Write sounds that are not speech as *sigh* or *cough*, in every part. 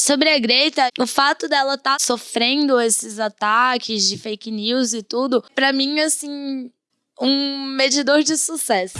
Sobre a Greta, o fato dela estar tá sofrendo esses ataques de fake news e tudo, para mim, assim, um medidor de sucesso.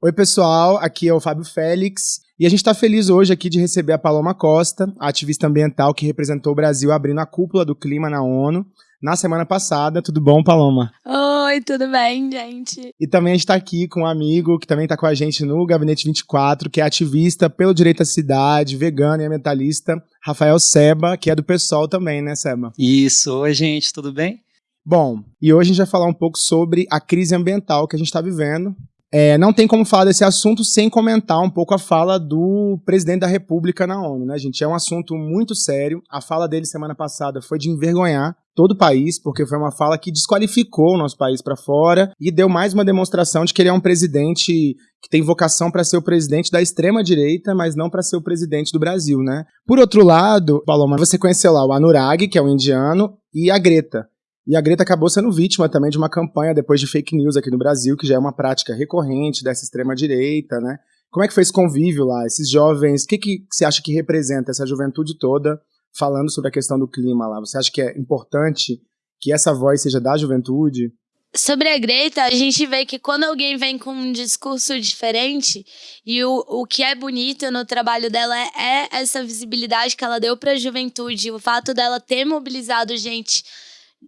Oi, pessoal, aqui é o Fábio Félix e a gente está feliz hoje aqui de receber a Paloma Costa, ativista ambiental que representou o Brasil abrindo a cúpula do clima na ONU na semana passada. Tudo bom, Paloma? Oi, tudo bem, gente? E também a gente está aqui com um amigo que também está com a gente no Gabinete 24, que é ativista pelo direito à cidade, vegano e ambientalista, Rafael Seba, que é do PSOL também, né, Seba? Isso. Oi, gente, tudo bem? Bom, e hoje a gente vai falar um pouco sobre a crise ambiental que a gente está vivendo é, não tem como falar desse assunto sem comentar um pouco a fala do presidente da República na ONU, né, gente? É um assunto muito sério. A fala dele semana passada foi de envergonhar todo o país, porque foi uma fala que desqualificou o nosso país para fora e deu mais uma demonstração de que ele é um presidente que tem vocação para ser o presidente da extrema direita, mas não para ser o presidente do Brasil, né? Por outro lado, Paloma, você conheceu lá o Anurag, que é um indiano, e a Greta. E a Greta acabou sendo vítima também de uma campanha depois de fake news aqui no Brasil, que já é uma prática recorrente dessa extrema-direita, né? Como é que foi esse convívio lá? Esses jovens, o que, que você acha que representa essa juventude toda falando sobre a questão do clima lá? Você acha que é importante que essa voz seja da juventude? Sobre a Greta, a gente vê que quando alguém vem com um discurso diferente, e o, o que é bonito no trabalho dela é, é essa visibilidade que ela deu para a juventude, o fato dela ter mobilizado gente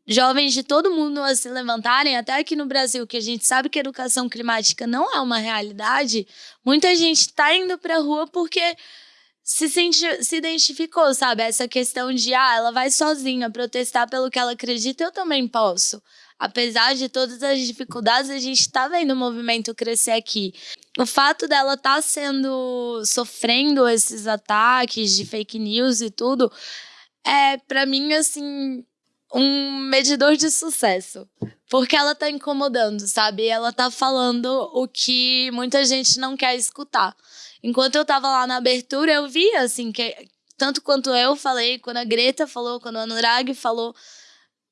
jovens de todo mundo a se levantarem, até aqui no Brasil, que a gente sabe que a educação climática não é uma realidade, muita gente está indo para a rua porque se, senti, se identificou, sabe? Essa questão de, ah, ela vai sozinha protestar pelo que ela acredita, eu também posso. Apesar de todas as dificuldades, a gente está vendo o movimento crescer aqui. O fato dela estar tá sendo, sofrendo esses ataques de fake news e tudo, é, para mim, assim, um medidor de sucesso. Porque ela tá incomodando, sabe? Ela tá falando o que muita gente não quer escutar. Enquanto eu tava lá na abertura, eu via, assim, que tanto quanto eu falei, quando a Greta falou, quando a Anurag falou,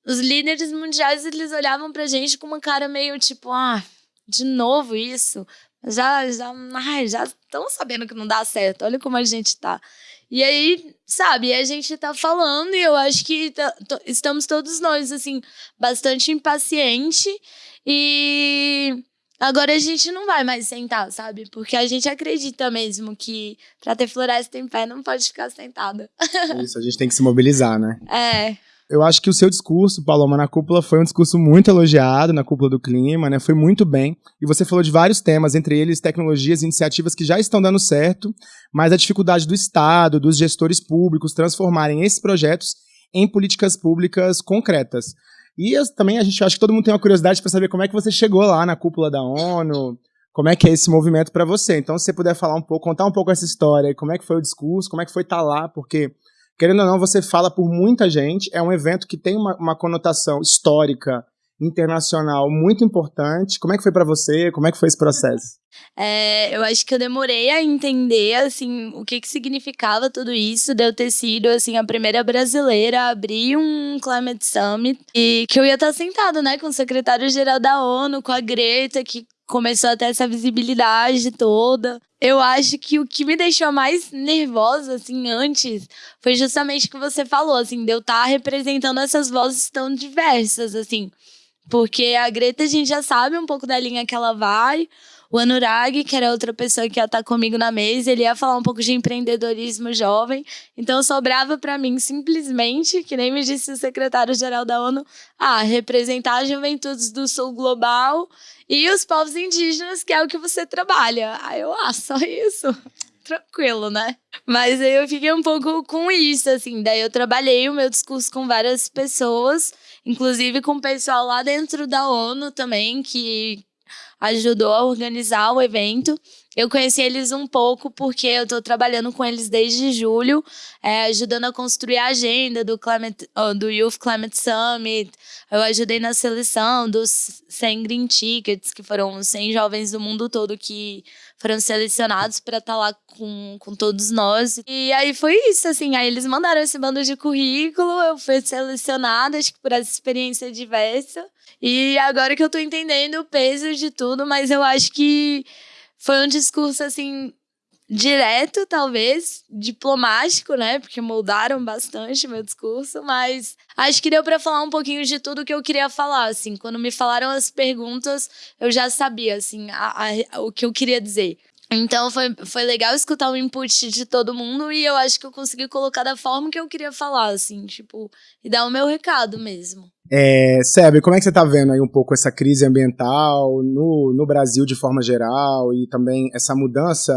os líderes mundiais, eles olhavam pra gente com uma cara meio tipo, ah, de novo isso? Já, já, ai, já estão sabendo que não dá certo, olha como a gente tá. E aí, sabe, a gente tá falando e eu acho que tá, estamos todos nós, assim, bastante impaciente e agora a gente não vai mais sentar, sabe? Porque a gente acredita mesmo que pra ter floresta em pé não pode ficar sentada. *laughs* Isso, a gente tem que se mobilizar, né? É. Eu acho que o seu discurso, Paloma, na cúpula foi um discurso muito elogiado na cúpula do clima, né? Foi muito bem. E você falou de vários temas, entre eles tecnologias e iniciativas que já estão dando certo, mas a dificuldade do Estado, dos gestores públicos transformarem esses projetos em políticas públicas concretas. E também a gente acha que todo mundo tem uma curiosidade para saber como é que você chegou lá na cúpula da ONU, como é que é esse movimento para você. Então, se você puder falar um pouco, contar um pouco essa história, como é que foi o discurso, como é que foi estar tá lá, porque querendo ou não, você fala por muita gente. É um evento que tem uma, uma conotação histórica, internacional muito importante. Como é que foi para você? Como é que foi esse processo? É, eu acho que eu demorei a entender assim o que, que significava tudo isso, de eu ter sido assim a primeira brasileira a abrir um Climate Summit e que eu ia estar sentado, né, com o secretário-geral da ONU, com a Greta, que começou a ter essa visibilidade toda. Eu acho que o que me deixou mais nervosa, assim, antes, foi justamente o que você falou, assim, de eu estar representando essas vozes tão diversas, assim. Porque a Greta, a gente já sabe um pouco da linha que ela vai, o Anurag, que era outra pessoa que ia estar comigo na mesa, ele ia falar um pouco de empreendedorismo jovem. Então sobrava para mim simplesmente, que nem me disse o secretário-geral da ONU, ah, representar as juventudes do sul global e os povos indígenas, que é o que você trabalha. Aí eu, ah, só isso tranquilo, né? Mas aí eu fiquei um pouco com isso, assim. Daí eu trabalhei o meu discurso com várias pessoas, inclusive com o pessoal lá dentro da ONU também, que ajudou a organizar o evento. Eu conheci eles um pouco porque eu estou trabalhando com eles desde julho, é, ajudando a construir a agenda do, Climate, do Youth Climate Summit. Eu ajudei na seleção dos 100 Green Tickets, que foram 100 jovens do mundo todo que foram selecionados para estar tá lá com, com todos nós. E aí foi isso, assim. Aí eles mandaram esse bando de currículo, eu fui selecionada, acho que por essa experiência diversa. E agora que eu tô entendendo o peso de tudo, mas eu acho que foi um discurso assim direto, talvez, diplomático, né? Porque moldaram bastante meu discurso, mas acho que deu para falar um pouquinho de tudo que eu queria falar, assim. Quando me falaram as perguntas, eu já sabia, assim, a, a, o que eu queria dizer. Então foi, foi legal escutar o input de todo mundo e eu acho que eu consegui colocar da forma que eu queria falar, assim, tipo, e dar o meu recado mesmo. É, Sebe, como é que você está vendo aí um pouco essa crise ambiental no, no Brasil de forma geral e também essa mudança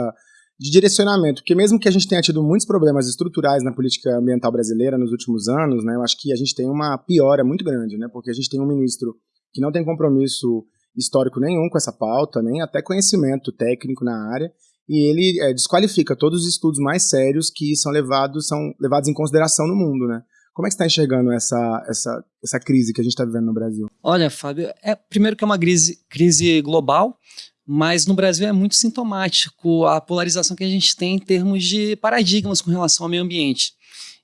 de direcionamento, porque mesmo que a gente tenha tido muitos problemas estruturais na política ambiental brasileira nos últimos anos, né, eu acho que a gente tem uma piora muito grande, né, porque a gente tem um ministro que não tem compromisso histórico nenhum com essa pauta, nem até conhecimento técnico na área, e ele é, desqualifica todos os estudos mais sérios que são levados, são levados em consideração no mundo, né? Como é que você está enxergando essa, essa, essa crise que a gente está vivendo no Brasil? Olha, Fábio, é, primeiro que é uma crise, crise global, mas no Brasil é muito sintomático a polarização que a gente tem em termos de paradigmas com relação ao meio ambiente.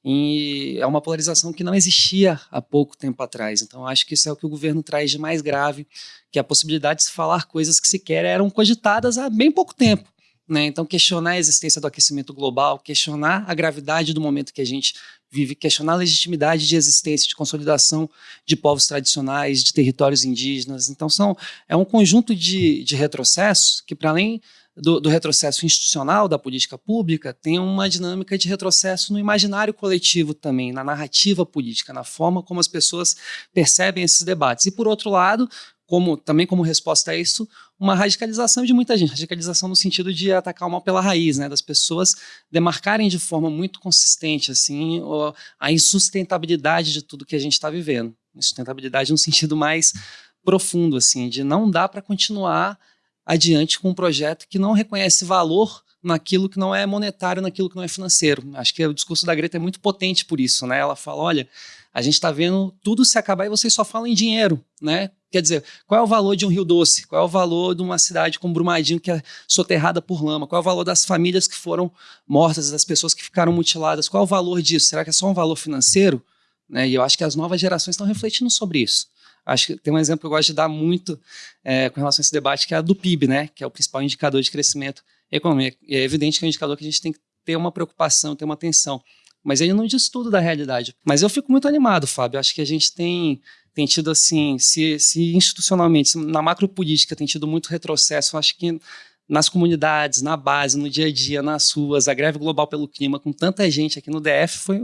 E é uma polarização que não existia há pouco tempo atrás. Então, acho que isso é o que o governo traz de mais grave, que é a possibilidade de se falar coisas que sequer eram cogitadas há bem pouco tempo. Né? Então, questionar a existência do aquecimento global, questionar a gravidade do momento que a gente vive, questionar a legitimidade de existência, de consolidação de povos tradicionais, de territórios indígenas. Então, são, é um conjunto de, de retrocessos que, para além do, do, retrocesso institucional da política pública, tem uma dinâmica de retrocesso no imaginário coletivo também, na narrativa política, na forma como as pessoas percebem esses debates. E, por outro lado, como, também como resposta a isso, uma radicalização de muita gente, radicalização no sentido de atacar o mal pela raiz, né, das pessoas demarcarem de forma muito consistente assim a insustentabilidade de tudo que a gente está vivendo, insustentabilidade no sentido mais profundo, assim, de não dá para continuar adiante com um projeto que não reconhece valor naquilo que não é monetário, naquilo que não é financeiro. Acho que o discurso da Greta é muito potente por isso, né? Ela fala, olha, a gente está vendo tudo se acabar e vocês só falam em dinheiro, né? Quer dizer, qual é o valor de um Rio Doce? Qual é o valor de uma cidade como Brumadinho que é soterrada por lama? Qual é o valor das famílias que foram mortas, das pessoas que ficaram mutiladas? Qual é o valor disso? Será que é só um valor financeiro? Né? E eu acho que as novas gerações estão refletindo sobre isso. Acho que tem um exemplo que eu gosto de dar muito é, com relação a esse debate, que é a do PIB, né? que é o principal indicador de crescimento econômico. É evidente que é um indicador que a gente tem que ter uma preocupação, ter uma atenção. Mas ele não diz tudo da realidade. Mas eu fico muito animado, Fábio. Acho que a gente tem tem tido assim, se, se institucionalmente, na macropolítica tem tido muito retrocesso, acho que nas comunidades, na base, no dia a dia, nas ruas, a greve global pelo clima, com tanta gente aqui no DF, foi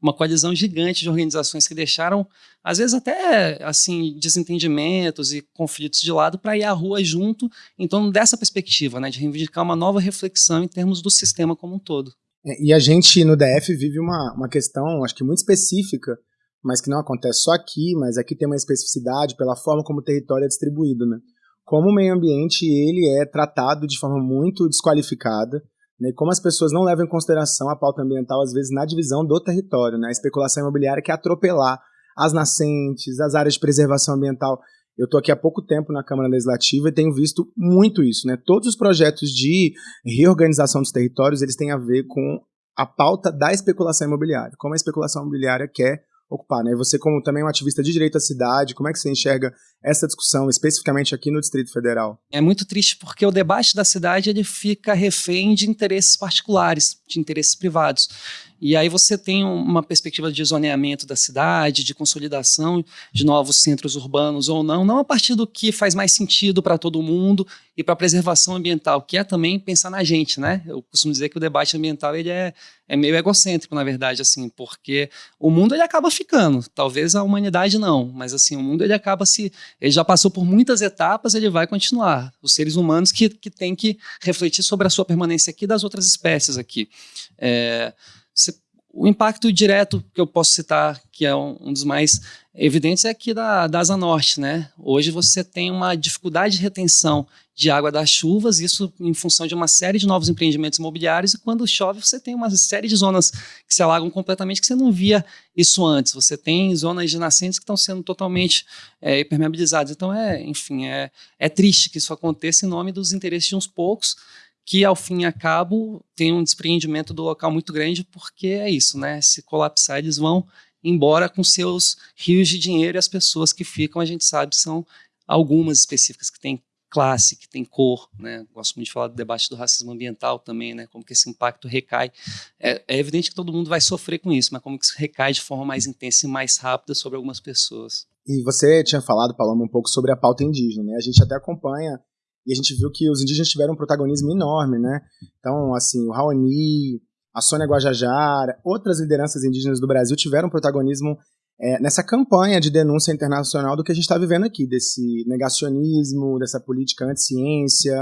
uma coalizão gigante de organizações que deixaram, às vezes até assim, desentendimentos e conflitos de lado para ir à rua junto em torno dessa perspectiva, né, de reivindicar uma nova reflexão em termos do sistema como um todo. É, e a gente no DF vive uma, uma questão, acho que muito específica, mas que não acontece só aqui, mas aqui tem uma especificidade pela forma como o território é distribuído, né? Como o meio ambiente ele é tratado de forma muito desqualificada, né? Como as pessoas não levam em consideração a pauta ambiental às vezes na divisão do território, né? A especulação imobiliária quer atropelar as nascentes, as áreas de preservação ambiental. Eu estou aqui há pouco tempo na Câmara Legislativa e tenho visto muito isso, né? Todos os projetos de reorganização dos territórios, eles têm a ver com a pauta da especulação imobiliária. Como a especulação imobiliária quer ocupar, né? Você como também um ativista de direito à cidade, como é que você enxerga essa discussão especificamente aqui no Distrito Federal? É muito triste porque o debate da cidade ele fica refém de interesses particulares, de interesses privados. E aí você tem uma perspectiva de zoneamento da cidade, de consolidação de novos centros urbanos ou não, não a partir do que faz mais sentido para todo mundo e para a preservação ambiental, que é também pensar na gente, né? Eu costumo dizer que o debate ambiental ele é, é meio egocêntrico, na verdade, assim, porque o mundo ele acaba ficando, talvez a humanidade não, mas assim, o mundo ele acaba se, ele já passou por muitas etapas, ele vai continuar. Os seres humanos que, que têm que refletir sobre a sua permanência aqui das outras espécies aqui. É, o impacto direto que eu posso citar, que é um, dos mais evidentes, é aqui da, da Asa Norte. Né? Hoje você tem uma dificuldade de retenção de água das chuvas, isso em função de uma série de novos empreendimentos imobiliários, e quando chove você tem uma série de zonas que se alagam completamente, que você não via isso antes. Você tem zonas de nascentes que estão sendo totalmente é, impermeabilizadas. Então, é, enfim, é, é triste que isso aconteça em nome dos interesses de uns poucos, que ao fim e a cabo tem um despreendimento do local muito grande, porque é isso, né? Se colapsar, eles vão embora com seus rios de dinheiro e as pessoas que ficam, a gente sabe, são algumas específicas que têm classe, que tem cor, né? Gosto muito de falar do debate do racismo ambiental também, né? Como que esse impacto recai. É, é, evidente que todo mundo vai sofrer com isso, mas como que isso recai de forma mais intensa e mais rápida sobre algumas pessoas. E você tinha falado, Paloma, um pouco sobre a pauta indígena, né? A gente até acompanha e a gente viu que os indígenas tiveram um protagonismo enorme, né? Então, assim, o Raoni, a Sônia Guajajara, outras lideranças indígenas do Brasil tiveram um protagonismo é, nessa campanha de denúncia internacional do que a gente está vivendo aqui, desse negacionismo, dessa política anti-ciência,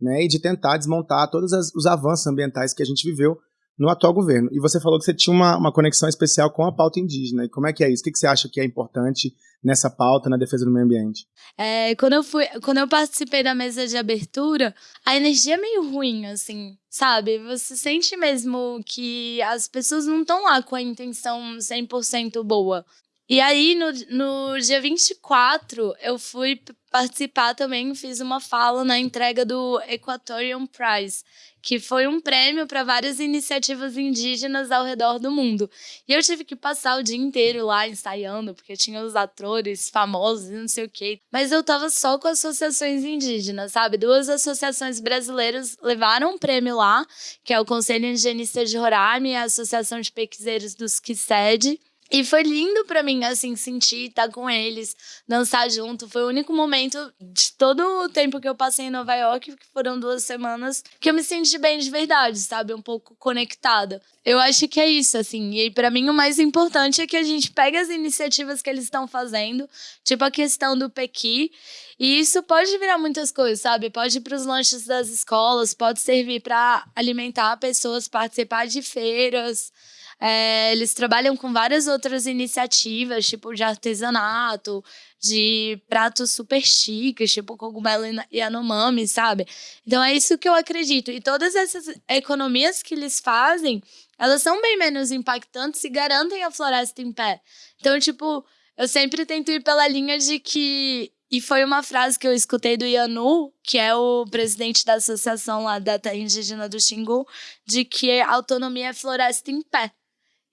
né, e de tentar desmontar todos as, os avanços ambientais que a gente viveu no atual governo. E você falou que você tinha uma, uma conexão especial com a pauta indígena. E como é que é isso? O que, você acha que é importante nessa pauta na defesa do meio ambiente? É, quando eu fui, quando eu participei da mesa de abertura, a energia é meio ruim, assim, sabe? Você sente mesmo que as pessoas não estão lá com a intenção 100% boa. E aí, no, no dia 24, eu fui participar também, fiz uma fala na entrega do Equatorian Prize, que foi um prêmio para várias iniciativas indígenas ao redor do mundo. E eu tive que passar o dia inteiro lá ensaiando, porque tinha os atores famosos e não sei o quê. Mas eu tava só com associações indígenas, sabe? Duas associações brasileiras levaram um prêmio lá, que é o Conselho Indigenista de Roraima e a Associação de Pesquiseiros dos Quised. E foi lindo para mim, assim, sentir, estar tá com eles, dançar junto. Foi o único momento de todo o tempo que eu passei em Nova York, que foram duas semanas, que eu me senti bem de verdade, sabe? Um pouco conectada. Eu acho que é isso, assim. E para mim o mais importante é que a gente pegue as iniciativas que eles estão fazendo, tipo a questão do Pequi, e isso pode virar muitas coisas, sabe? Pode ir para os lanches das escolas, pode servir para alimentar pessoas, participar de feiras. É, eles trabalham com várias outras iniciativas, tipo de artesanato, de pratos super chiques, tipo cogumelo e anomami, sabe? Então é isso que eu acredito. E todas essas economias que eles fazem, elas são bem menos impactantes e garantem a floresta em pé. Então, tipo, eu sempre tento ir pela linha de que e foi uma frase que eu escutei do Yanu, que é o presidente da associação lá da terra indígena do Xingu, de que autonomia é floresta em pé.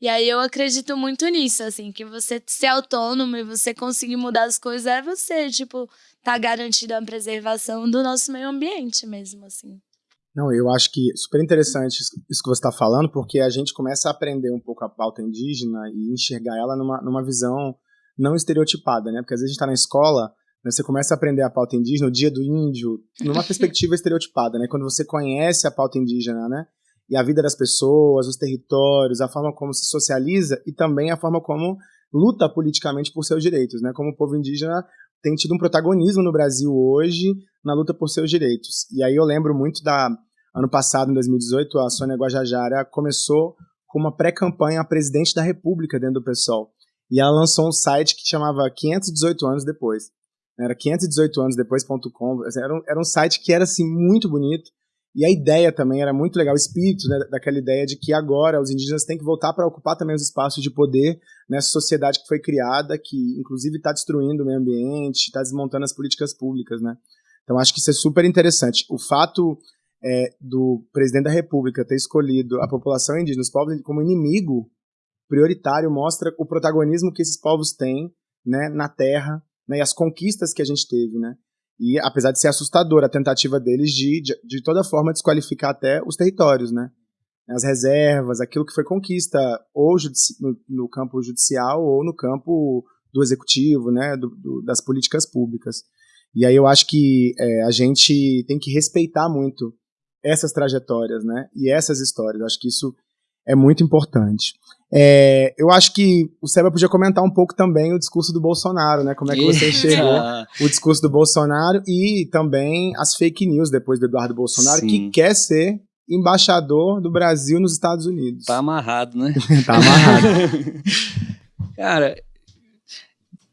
E aí eu acredito muito nisso, assim, que você ser autônomo e você conseguir mudar as coisas é você, tipo, tá garantindo a preservação do nosso meio ambiente mesmo, assim. Não, eu acho que super interessante isso que você está falando, porque a gente começa a aprender um pouco a pauta indígena e enxergar ela numa, numa visão não estereotipada, né? Porque às vezes a gente está na escola, né, você começa a aprender a pauta indígena, o dia do índio, numa *laughs* perspectiva estereotipada, né? Quando você conhece a pauta indígena, né? E a vida das pessoas, os territórios, a forma como se socializa e também a forma como luta politicamente por seus direitos, né? Como o povo indígena tem tido um protagonismo no Brasil hoje na luta por seus direitos. E aí eu lembro muito da ano passado, em 2018, a Sônia Guajajara começou com uma pré-campanha a presidente da República dentro do PSOL. E ela lançou um site que chamava 518 anos depois. Era 518 anos depois.com. Era, um, era um site que era assim muito bonito e a ideia também era muito legal, o espírito né, daquela ideia de que agora os indígenas têm que voltar para ocupar também os espaços de poder nessa sociedade que foi criada, que inclusive está destruindo o meio ambiente, está desmontando as políticas públicas. Né? Então acho que isso é super interessante. O fato é, do presidente da República ter escolhido a população indígena, os povos como inimigo prioritário, mostra o protagonismo que esses povos têm né, na terra né, e as conquistas que a gente teve. Né? E apesar de ser assustadora a tentativa deles de, de, de toda forma, desqualificar até os territórios, né? As reservas, aquilo que foi conquista, ou no, no campo judicial ou no campo do executivo, né? Do, do, das políticas públicas. E aí eu acho que é, a gente tem que respeitar muito essas trajetórias, né? E essas histórias. Eu acho que isso é muito importante. É, eu acho que o Seba podia comentar um pouco também o discurso do Bolsonaro, né? Como é que você enxergou o discurso do Bolsonaro e também as fake news depois do Eduardo Bolsonaro, Sim. que quer ser embaixador do Brasil nos Estados Unidos. Tá amarrado, né? *laughs* tá amarrado. *laughs* Cara,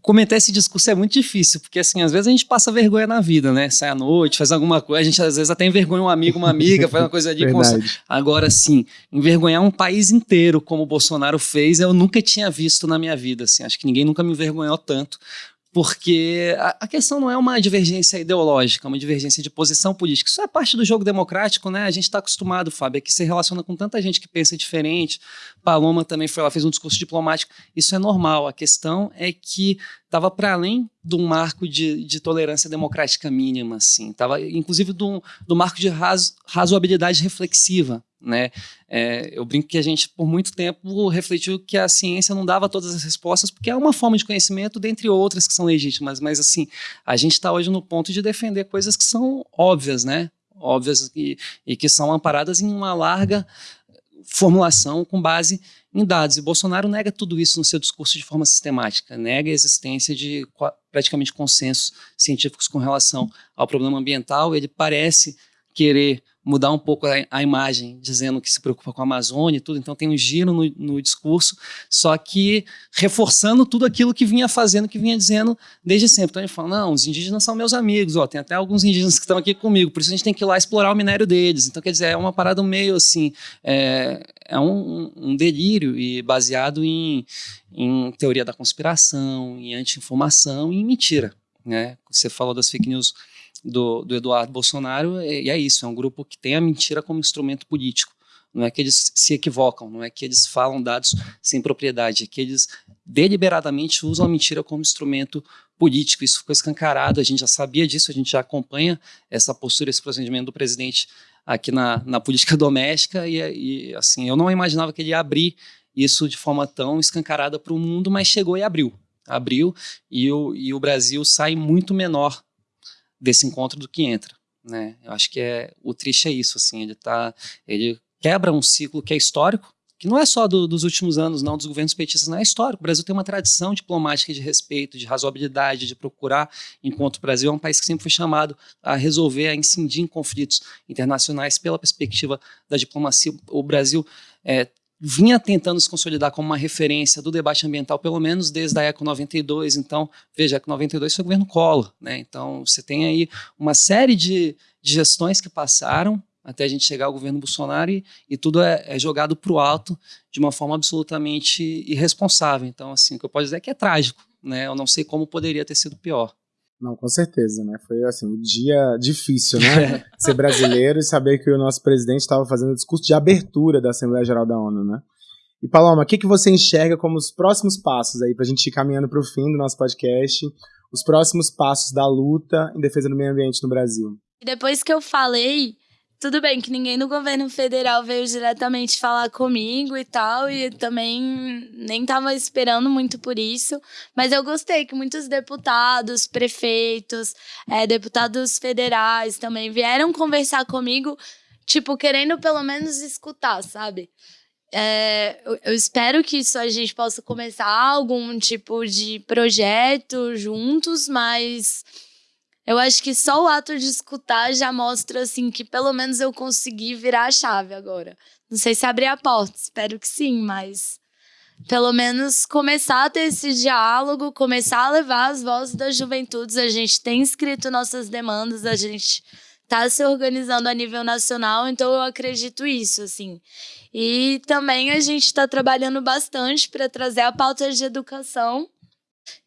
comentar esse discurso é muito difícil, porque assim, às vezes a gente passa vergonha na vida, né? Sai à noite, faz alguma coisa, a gente às vezes até envergonha um amigo, uma amiga, faz uma coisa de *laughs* Agora sim, envergonhar um país inteiro como o Bolsonaro fez, eu nunca tinha visto na minha vida, assim. Acho que ninguém nunca me envergonhou tanto porque a, questão não é uma divergência ideológica, é uma divergência de posição política. Isso é parte do jogo democrático, né? A gente está acostumado, Fábio, é que se relaciona com tanta gente que pensa diferente. Paloma também foi lá, fez um discurso diplomático. Isso é normal. A questão é que estava para além de um marco de, de, tolerância democrática mínima, assim. Estava, inclusive, do, do marco de razo, razoabilidade reflexiva. Né? É, eu brinco que a gente, por muito tempo, refletiu que a ciência não dava todas as respostas, porque é uma forma de conhecimento, dentre outras que são legítimas, mas assim, a gente está hoje no ponto de defender coisas que são óbvias, né? Óbvias e, e que são amparadas em uma larga formulação com base em dados. E Bolsonaro nega tudo isso no seu discurso de forma sistemática, nega a existência de praticamente consensos científicos com relação ao problema ambiental. Ele parece querer mudar um pouco a, a, imagem, dizendo que se preocupa com a Amazônia e tudo, então tem um giro no, no, discurso, só que reforçando tudo aquilo que vinha fazendo, que vinha dizendo desde sempre. Então ele fala, não, os indígenas são meus amigos, ó, tem até alguns indígenas que estão aqui comigo, por isso a gente tem que ir lá explorar o minério deles. Então, quer dizer, é uma parada meio assim, é, é um, um delírio e baseado em, em teoria da conspiração, em anti-informação e em mentira. Né? Você falou das fake news do, do Eduardo Bolsonaro, e é isso, é um grupo que tem a mentira como instrumento político. Não é que eles se equivocam, não é que eles falam dados sem propriedade, é que eles deliberadamente usam a mentira como instrumento político. Isso ficou escancarado, a gente já sabia disso, a gente já acompanha essa postura, esse procedimento do presidente aqui na, na política *laughs* doméstica, e, e assim, eu não imaginava que ele ia abrir isso de forma tão escancarada para o mundo, mas chegou e abriu. Abriu e o, e o Brasil sai muito menor desse encontro do que entra, né? Eu acho que é o triste é isso, assim, ele tá, ele quebra um ciclo que é histórico, que não é só do, dos últimos anos, não, dos governos petistas, não é histórico. O Brasil tem uma tradição diplomática de respeito, de razoabilidade, de procurar, enquanto o Brasil é um país que sempre foi chamado a resolver, a incidir em conflitos internacionais pela perspectiva da diplomacia. O Brasil é, vinha tentando se consolidar como uma referência do debate ambiental, pelo menos desde a ECO 92. Então, veja, a ECO 92 foi o governo Collor. Né? Então, você tem aí uma série de, de gestões que passaram até a gente chegar ao governo Bolsonaro e, e tudo é, é jogado para o alto de uma forma absolutamente irresponsável. Então, assim, o que eu posso dizer é que é trágico. Né? Eu não sei como poderia ter sido pior. Não, com certeza, né? Foi assim, um dia difícil, né? *laughs* Ser brasileiro e saber que o nosso presidente estava fazendo o discurso de abertura da Assembleia Geral da ONU, né? E Paloma, o que, que você enxerga como os próximos passos aí para a gente ir caminhando para o fim do nosso podcast? Os próximos passos da luta em defesa do meio ambiente no Brasil? Depois que eu falei tudo bem que ninguém do governo federal veio diretamente falar comigo e tal, e também nem estava esperando muito por isso, mas eu gostei que muitos deputados, prefeitos, é, deputados federais também vieram conversar comigo, tipo, querendo pelo menos escutar, sabe? É, eu, espero que isso a gente possa começar algum tipo de projeto juntos, mas eu acho que só o ato de escutar já mostra assim que pelo menos eu consegui virar a chave agora. Não sei se abrir a porta, espero que sim, mas pelo menos começar a ter esse diálogo, começar a levar as vozes das juventudes. A gente tem escrito nossas demandas, a gente está se organizando a nível nacional, então eu acredito isso, assim. E também a gente está trabalhando bastante para trazer a pauta de educação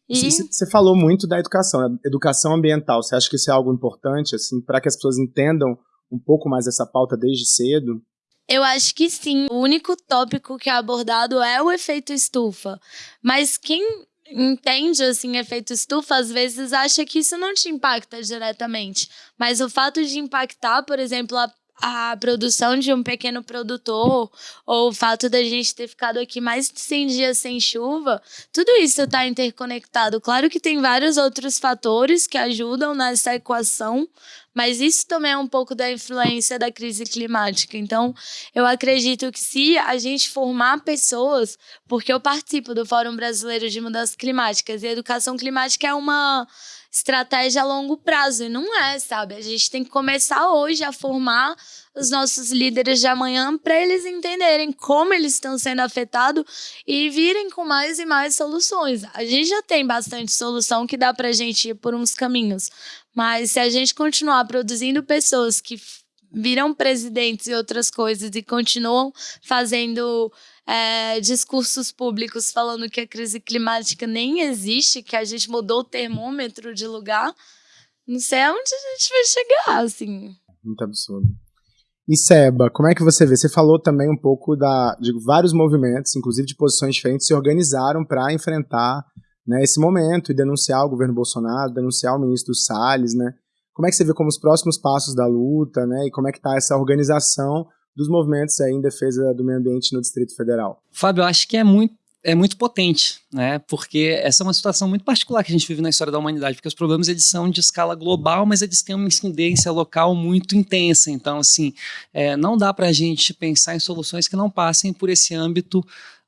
você falou muito da educação, né? educação ambiental. Você acha que isso é algo importante, assim, para que as pessoas entendam um pouco mais essa pauta desde cedo? Eu acho que sim. O único tópico que é abordado é o efeito estufa. Mas quem entende assim efeito estufa às vezes acha que isso não te impacta diretamente, mas o fato de impactar, por exemplo, a a produção de um pequeno produtor, ou o fato da gente ter ficado aqui mais de 100 dias sem chuva, tudo isso está interconectado. Claro que tem vários outros fatores que ajudam nessa equação, mas isso também é um pouco da influência da crise climática. Então, eu acredito que se a gente formar pessoas, porque eu participo do Fórum Brasileiro de Mudanças Climáticas, e a educação climática é uma estratégia a longo prazo. E não é, sabe? A gente tem que começar hoje a formar os nossos líderes de amanhã para eles entenderem como eles estão sendo afetados e virem com mais e mais soluções. A gente já tem bastante solução que dá para a gente ir por uns caminhos, mas se a gente continuar produzindo pessoas que viram presidentes e outras coisas e continuam fazendo é, discursos públicos falando que a crise climática nem existe, que a gente mudou o termômetro de lugar, não sei aonde a gente vai chegar, assim. Muito absurdo. E Seba, como é que você vê? Você falou também um pouco da, de vários movimentos, inclusive de posições diferentes, se organizaram para enfrentar né, esse momento e denunciar o governo Bolsonaro, denunciar o ministro Salles, né? Como é que você vê como os próximos passos da luta, né? E como é que está essa organização dos movimentos aí em defesa do meio ambiente no Distrito Federal? Fábio, acho que é muito é muito potente, né? Porque essa é uma situação muito particular que a gente vive na história da humanidade, porque os problemas eles são de escala global, mas eles têm uma incidência local muito intensa. Então, assim, é, não dá para a gente pensar em soluções que não passem por esse âmbito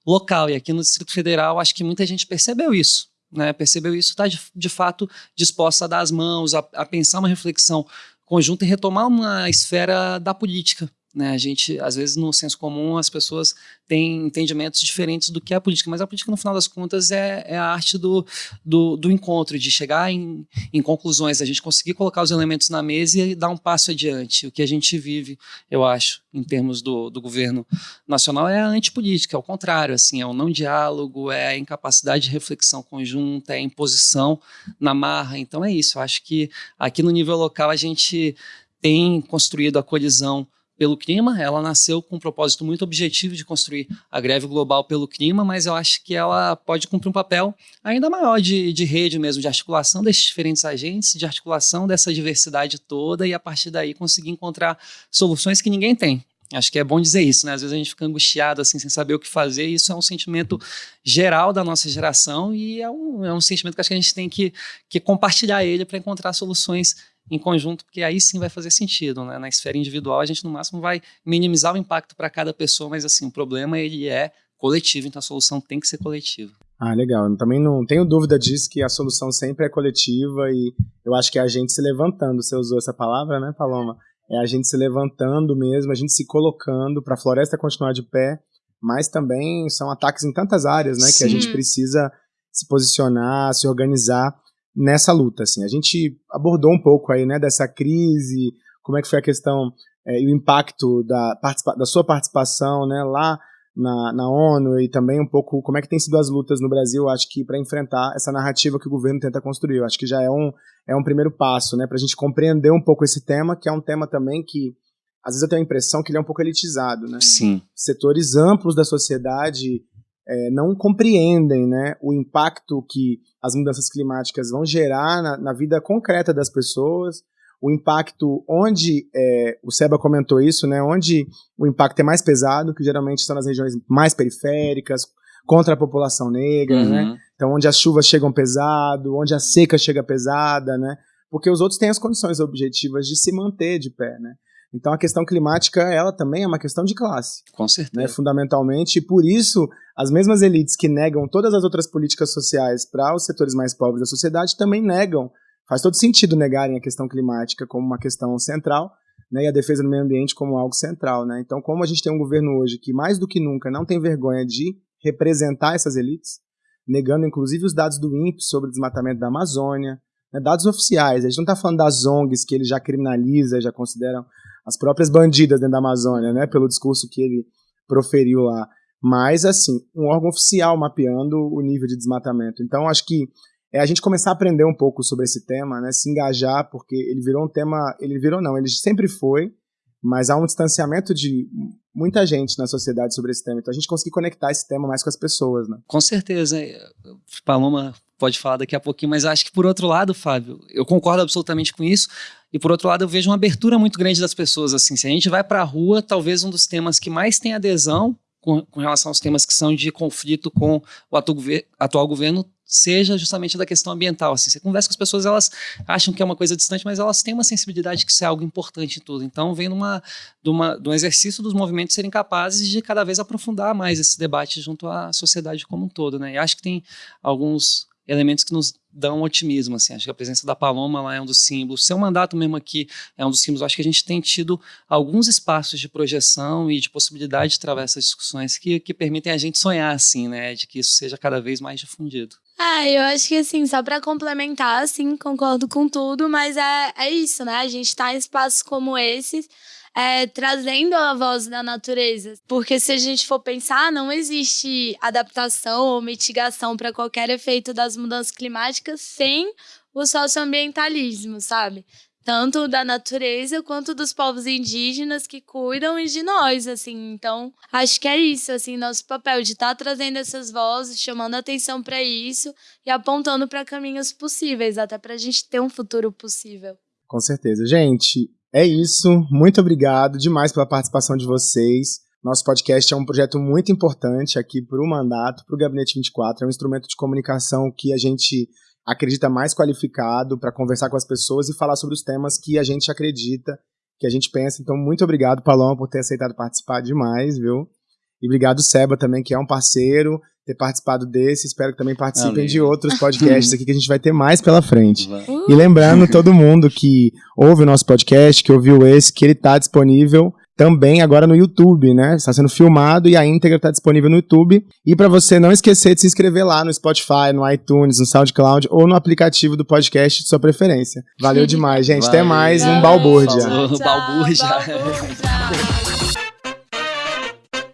local. E aqui no Distrito Federal, acho que muita gente percebeu isso. Né, percebeu isso, está de, de, fato disposta a dar as mãos, a, a pensar uma reflexão conjunta e retomar uma esfera da política, né? A gente, às vezes, no senso comum, as pessoas têm entendimentos diferentes do que é a política, mas a política, no final das contas, é, é a arte do, do, do, encontro, de chegar em, em conclusões, a gente conseguir colocar os elementos na mesa e dar um passo adiante. O que a gente vive, eu acho, em termos do, do governo nacional, é a antipolítica, é o contrário, assim, é o não diálogo, é a incapacidade de reflexão conjunta, é a imposição na marra. Então é isso, eu acho que aqui no nível local a gente tem construído a colisão pelo clima. Ela nasceu com um propósito muito objetivo de construir a greve global pelo clima, mas eu acho que ela pode cumprir um papel ainda maior de, de rede mesmo, de articulação desses diferentes agentes, de articulação dessa diversidade toda e a partir daí conseguir encontrar soluções que ninguém tem. Acho que é bom dizer isso, né? Às vezes a gente fica angustiado, assim, sem saber o que fazer, e isso é um sentimento geral da nossa geração e é um, é um sentimento que acho que a gente tem que, que compartilhar ele para encontrar soluções em conjunto, porque aí sim vai fazer sentido, né? Na esfera individual, a gente no máximo vai minimizar o impacto para cada pessoa, mas assim, o problema ele é coletivo, então a solução tem que ser coletiva. Ah, legal. Eu também não tenho dúvida disso, que a solução sempre é coletiva e eu acho que é a gente se levantando, você usou essa palavra, né, Paloma? É a gente se levantando mesmo, a gente se colocando para a floresta continuar de pé, mas também são ataques em tantas áreas, né, Sim. que a gente precisa se posicionar, se organizar nessa luta. Assim. A gente abordou um pouco aí, né, dessa crise, como é que foi a questão é, e o impacto da, da sua participação né, lá na, na ONU e também um pouco como é que tem sido as lutas no Brasil, acho que para enfrentar essa narrativa que o governo tenta construir. Eu acho que já é um, é um primeiro passo né, para a gente compreender um pouco esse tema, que é um tema também que às vezes eu tenho a impressão que ele é um pouco elitizado. Né? Sim. Setores amplos da sociedade é, não compreendem né, o impacto que as mudanças climáticas vão gerar na, na vida concreta das pessoas, o impacto onde, é, o Seba comentou isso, né, onde o impacto é mais pesado, que geralmente são nas regiões mais periféricas, contra a população negra, né, uhum. né, então onde as chuvas chegam pesado, onde a seca chega pesada, né, porque os outros têm as condições objetivas de se manter de pé, né. Então a questão climática, ela também é uma questão de classe. Com certeza. Né, fundamentalmente, e por isso as mesmas elites que negam todas as outras políticas sociais para os setores mais pobres da sociedade também negam. Faz todo sentido negarem a questão climática como uma questão central, né, e a defesa do meio ambiente como algo central, né? Então, como a gente tem um governo hoje que mais do que nunca não tem vergonha de representar essas elites, negando inclusive os dados do INPE sobre o desmatamento da Amazônia, né, dados oficiais. A gente não está falando das ONGs que ele já criminaliza, já consideram as próprias bandidas dentro da Amazônia, né, pelo discurso que ele proferiu lá. Mas, assim, um órgão oficial mapeando o nível de desmatamento. Então, acho que é a gente começar a aprender um pouco sobre esse tema, né, se engajar, porque ele virou um tema, ele virou não, ele sempre foi, mas há um distanciamento de muita gente na sociedade sobre esse tema. Então a gente conseguir conectar esse tema mais com as pessoas, né? Com certeza. Paloma pode falar daqui a pouquinho, mas acho que por outro lado, Fábio, eu concordo absolutamente com isso. E por outro lado, eu vejo uma abertura muito grande das pessoas. Assim, se a gente vai para a rua, talvez um dos temas que mais tem adesão com, com, relação aos temas que são de conflito com o atual, atual governo seja justamente da questão ambiental. Assim, você conversa com as pessoas, elas acham que é uma coisa distante, mas elas têm uma sensibilidade que isso é algo importante em tudo. Então, vem numa, de, uma, de um exercício dos movimentos serem capazes de cada vez aprofundar mais esse debate junto à sociedade como um todo. Né? E acho que tem alguns elementos que nos dão otimismo, assim, acho que a presença da Paloma lá é um dos símbolos, seu mandato mesmo aqui é um dos símbolos, acho que a gente tem tido alguns espaços de projeção e de possibilidade de travar essas discussões que, que permitem a gente sonhar, assim, né, de que isso seja cada vez mais difundido. Ah, eu acho que assim, só para complementar, assim, concordo com tudo, mas é, é isso, né, a gente tá em espaços como esses, é, trazendo a voz da natureza. Porque se a gente for pensar, não existe adaptação ou mitigação para qualquer efeito das mudanças climáticas sem o socioambientalismo, sabe? Tanto da natureza quanto dos povos indígenas que cuidam e de nós, assim. Então, acho que é isso, assim, nosso papel de estar tá trazendo essas vozes, chamando atenção para isso e apontando para caminhos possíveis, até para a gente ter um futuro possível. Com certeza. Gente, é isso. Muito obrigado demais pela participação de vocês. Nosso podcast é um projeto muito importante aqui para o mandato, para o Gabinete 24. É um instrumento de comunicação que a gente acredita mais qualificado para conversar com as pessoas e falar sobre os temas que a gente acredita, que a gente pensa. Então, muito obrigado, Paloma, por ter aceitado participar demais, viu? E obrigado, Seba, também, que é um parceiro, ter participado desse. Espero que também participem Valeu. de outros podcasts aqui que a gente vai ter mais pela frente. Uh. E lembrando todo mundo que ouve o nosso podcast, que ouviu esse, que ele está disponível também agora no YouTube, né? Está sendo filmado e a íntegra está disponível no YouTube. E para você não esquecer de se inscrever lá no Spotify, no iTunes, no SoundCloud ou no aplicativo do podcast de sua preferência. Valeu demais, gente. Valeu. Até mais um Balbúrdia. Balbúrdia.